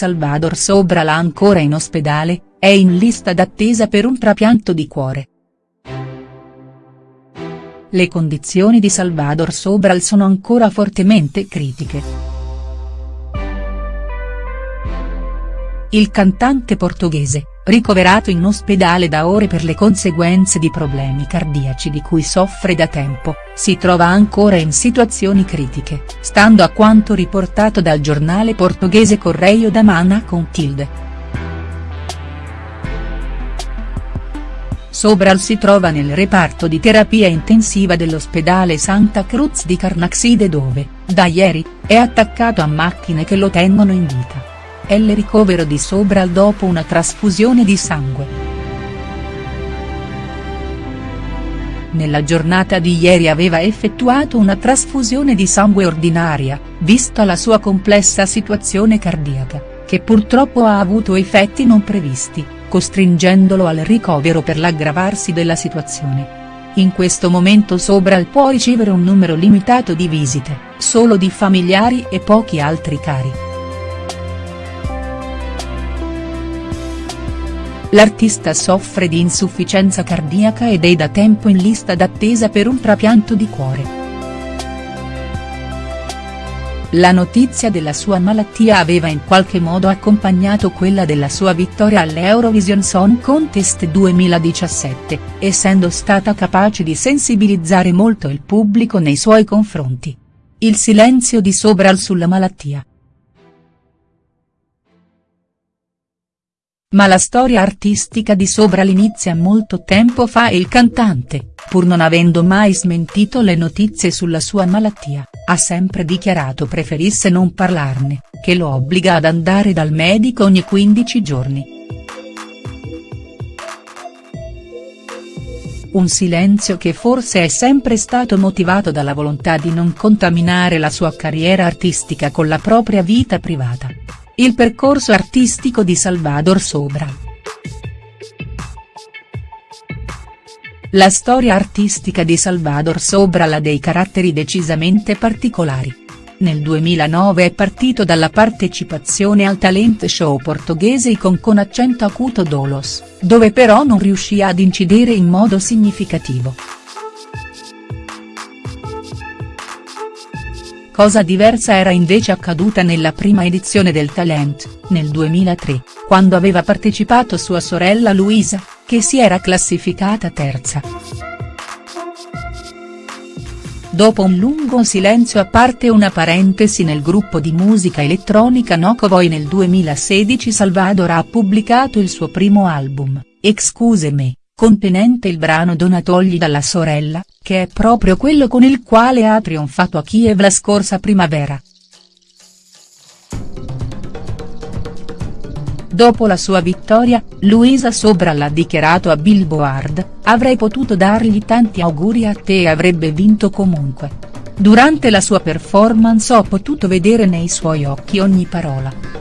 Salvador Sobral ancora in ospedale, è in lista d'attesa per un trapianto di cuore. Le condizioni di Salvador Sobral sono ancora fortemente critiche. Il cantante portoghese, ricoverato in ospedale da ore per le conseguenze di problemi cardiaci di cui soffre da tempo, si trova ancora in situazioni critiche, stando a quanto riportato dal giornale portoghese Correio da Mana con tilde. Sobral si trova nel reparto di terapia intensiva dell'ospedale Santa Cruz di Carnaxide dove, da ieri, è attaccato a macchine che lo tengono in vita è il ricovero di Sobral dopo una trasfusione di sangue. Nella giornata di ieri aveva effettuato una trasfusione di sangue ordinaria, vista la sua complessa situazione cardiaca, che purtroppo ha avuto effetti non previsti, costringendolo al ricovero per l'aggravarsi della situazione. In questo momento Sobral può ricevere un numero limitato di visite, solo di familiari e pochi altri cari. L'artista soffre di insufficienza cardiaca ed è da tempo in lista d'attesa per un trapianto di cuore. La notizia della sua malattia aveva in qualche modo accompagnato quella della sua vittoria all'Eurovision Song Contest 2017, essendo stata capace di sensibilizzare molto il pubblico nei suoi confronti. Il silenzio di Sobral sulla malattia. Ma la storia artistica di Sobral inizia molto tempo fa e il cantante, pur non avendo mai smentito le notizie sulla sua malattia, ha sempre dichiarato preferisse non parlarne, che lo obbliga ad andare dal medico ogni 15 giorni. Un silenzio che forse è sempre stato motivato dalla volontà di non contaminare la sua carriera artistica con la propria vita privata. Il percorso artistico di Salvador Sobral. La storia artistica di Salvador Sobral ha dei caratteri decisamente particolari. Nel 2009 è partito dalla partecipazione al talent show portoghese con con accento acuto Dolos, dove però non riuscì ad incidere in modo significativo. Cosa diversa era invece accaduta nella prima edizione del Talent, nel 2003, quando aveva partecipato sua sorella Luisa, che si era classificata terza. Dopo un lungo silenzio a parte una parentesi nel gruppo di musica elettronica Nocovoy nel 2016 Salvador ha pubblicato il suo primo album, Excuse me, contenente il brano Donatogli dalla sorella, che è proprio quello con il quale ha trionfato a Kiev la scorsa primavera. Dopo la sua vittoria, Luisa Sobral ha dichiarato a Billboard, avrei potuto dargli tanti auguri a te e avrebbe vinto comunque. Durante la sua performance ho potuto vedere nei suoi occhi ogni parola.